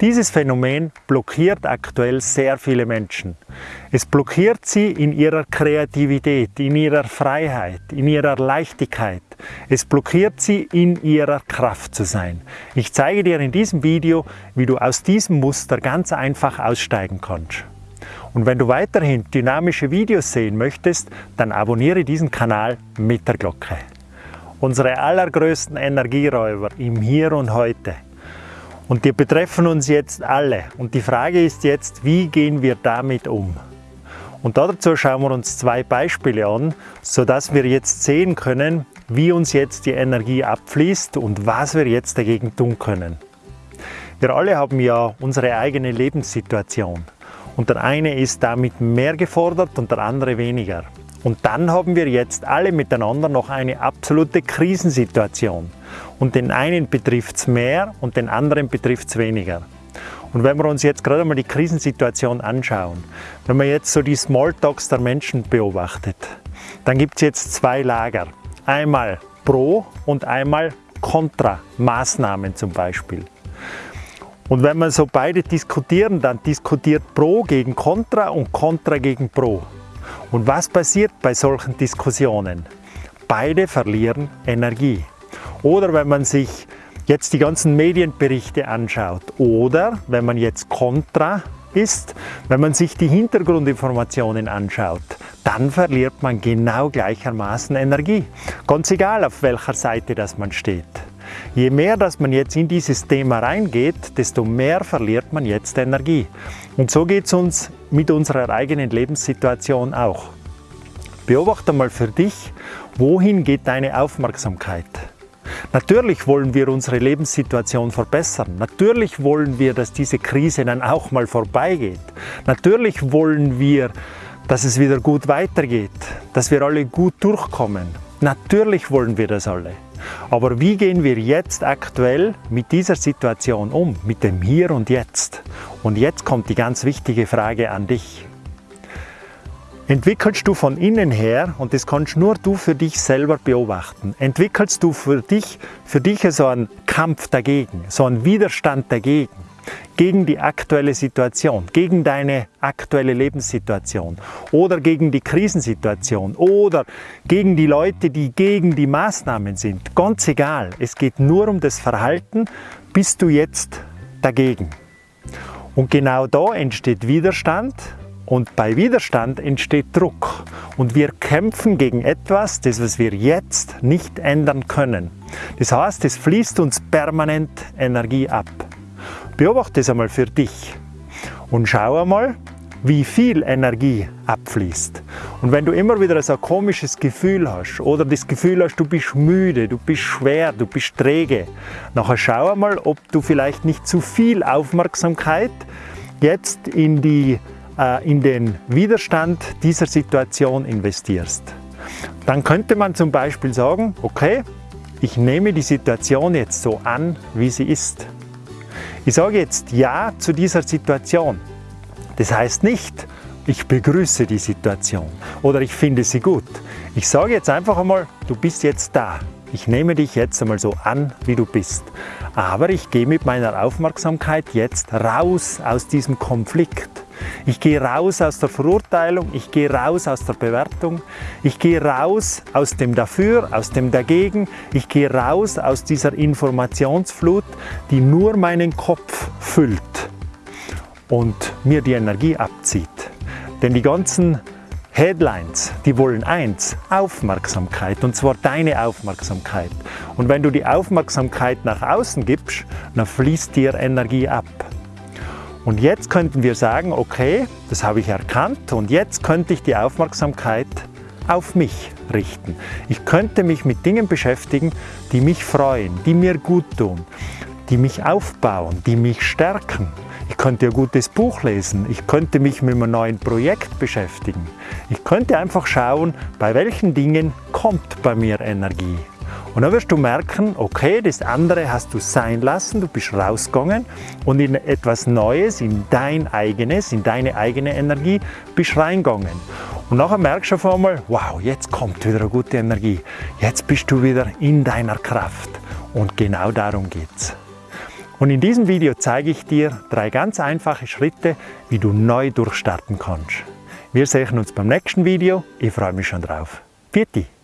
Dieses Phänomen blockiert aktuell sehr viele Menschen. Es blockiert sie in ihrer Kreativität, in ihrer Freiheit, in ihrer Leichtigkeit. Es blockiert sie in ihrer Kraft zu sein. Ich zeige dir in diesem Video, wie du aus diesem Muster ganz einfach aussteigen kannst. Und wenn du weiterhin dynamische Videos sehen möchtest, dann abonniere diesen Kanal mit der Glocke. Unsere allergrößten Energieräuber im Hier und Heute und die betreffen uns jetzt alle. Und die Frage ist jetzt, wie gehen wir damit um? Und dazu schauen wir uns zwei Beispiele an, sodass wir jetzt sehen können, wie uns jetzt die Energie abfließt und was wir jetzt dagegen tun können. Wir alle haben ja unsere eigene Lebenssituation und der eine ist damit mehr gefordert und der andere weniger. Und dann haben wir jetzt alle miteinander noch eine absolute Krisensituation. Und den einen betrifft es mehr und den anderen betrifft es weniger. Und wenn wir uns jetzt gerade mal die Krisensituation anschauen, wenn man jetzt so die Smalltalks der Menschen beobachtet, dann gibt es jetzt zwei Lager. Einmal Pro und einmal Contra Maßnahmen zum Beispiel. Und wenn man so beide diskutieren, dann diskutiert Pro gegen Contra und Contra gegen Pro. Und was passiert bei solchen Diskussionen? Beide verlieren Energie. Oder wenn man sich jetzt die ganzen Medienberichte anschaut oder wenn man jetzt kontra ist, wenn man sich die Hintergrundinformationen anschaut, dann verliert man genau gleichermaßen Energie. Ganz egal, auf welcher Seite das man steht. Je mehr, dass man jetzt in dieses Thema reingeht, desto mehr verliert man jetzt Energie. Und so geht es uns mit unserer eigenen Lebenssituation auch. Beobachte mal für dich, wohin geht deine Aufmerksamkeit? Natürlich wollen wir unsere Lebenssituation verbessern. Natürlich wollen wir, dass diese Krise dann auch mal vorbeigeht. Natürlich wollen wir, dass es wieder gut weitergeht, dass wir alle gut durchkommen. Natürlich wollen wir das alle. Aber wie gehen wir jetzt aktuell mit dieser Situation um, mit dem Hier und Jetzt? Und jetzt kommt die ganz wichtige Frage an dich entwickelst du von innen her, und das kannst nur du für dich selber beobachten, entwickelst du für dich, für dich so einen Kampf dagegen, so einen Widerstand dagegen, gegen die aktuelle Situation, gegen deine aktuelle Lebenssituation oder gegen die Krisensituation oder gegen die Leute, die gegen die Maßnahmen sind. Ganz egal, es geht nur um das Verhalten, bist du jetzt dagegen. Und genau da entsteht Widerstand und bei Widerstand entsteht Druck und wir kämpfen gegen etwas, das was wir jetzt nicht ändern können. Das heißt, es fließt uns permanent Energie ab. Beobachte es einmal für dich und schau einmal, wie viel Energie abfließt. Und wenn du immer wieder so ein komisches Gefühl hast oder das Gefühl hast, du bist müde, du bist schwer, du bist träge, nachher schau einmal, ob du vielleicht nicht zu viel Aufmerksamkeit jetzt in die in den Widerstand dieser Situation investierst. Dann könnte man zum Beispiel sagen, okay, ich nehme die Situation jetzt so an, wie sie ist. Ich sage jetzt Ja zu dieser Situation. Das heißt nicht, ich begrüße die Situation oder ich finde sie gut. Ich sage jetzt einfach einmal, du bist jetzt da. Ich nehme dich jetzt einmal so an, wie du bist. Aber ich gehe mit meiner Aufmerksamkeit jetzt raus aus diesem Konflikt. Ich gehe raus aus der Verurteilung, ich gehe raus aus der Bewertung, ich gehe raus aus dem Dafür, aus dem Dagegen, ich gehe raus aus dieser Informationsflut, die nur meinen Kopf füllt und mir die Energie abzieht. Denn die ganzen Headlines, die wollen eins, Aufmerksamkeit, und zwar deine Aufmerksamkeit. Und wenn du die Aufmerksamkeit nach außen gibst, dann fließt dir Energie ab. Und jetzt könnten wir sagen, okay, das habe ich erkannt und jetzt könnte ich die Aufmerksamkeit auf mich richten. Ich könnte mich mit Dingen beschäftigen, die mich freuen, die mir gut tun, die mich aufbauen, die mich stärken. Ich könnte ein gutes Buch lesen, ich könnte mich mit einem neuen Projekt beschäftigen. Ich könnte einfach schauen, bei welchen Dingen kommt bei mir Energie. Und dann wirst du merken, okay, das andere hast du sein lassen, du bist rausgegangen und in etwas Neues, in dein eigenes, in deine eigene Energie bist reingegangen. Und nachher merkst du auf einmal, wow, jetzt kommt wieder eine gute Energie. Jetzt bist du wieder in deiner Kraft. Und genau darum geht's. Und in diesem Video zeige ich dir drei ganz einfache Schritte, wie du neu durchstarten kannst. Wir sehen uns beim nächsten Video. Ich freue mich schon drauf. Vierte!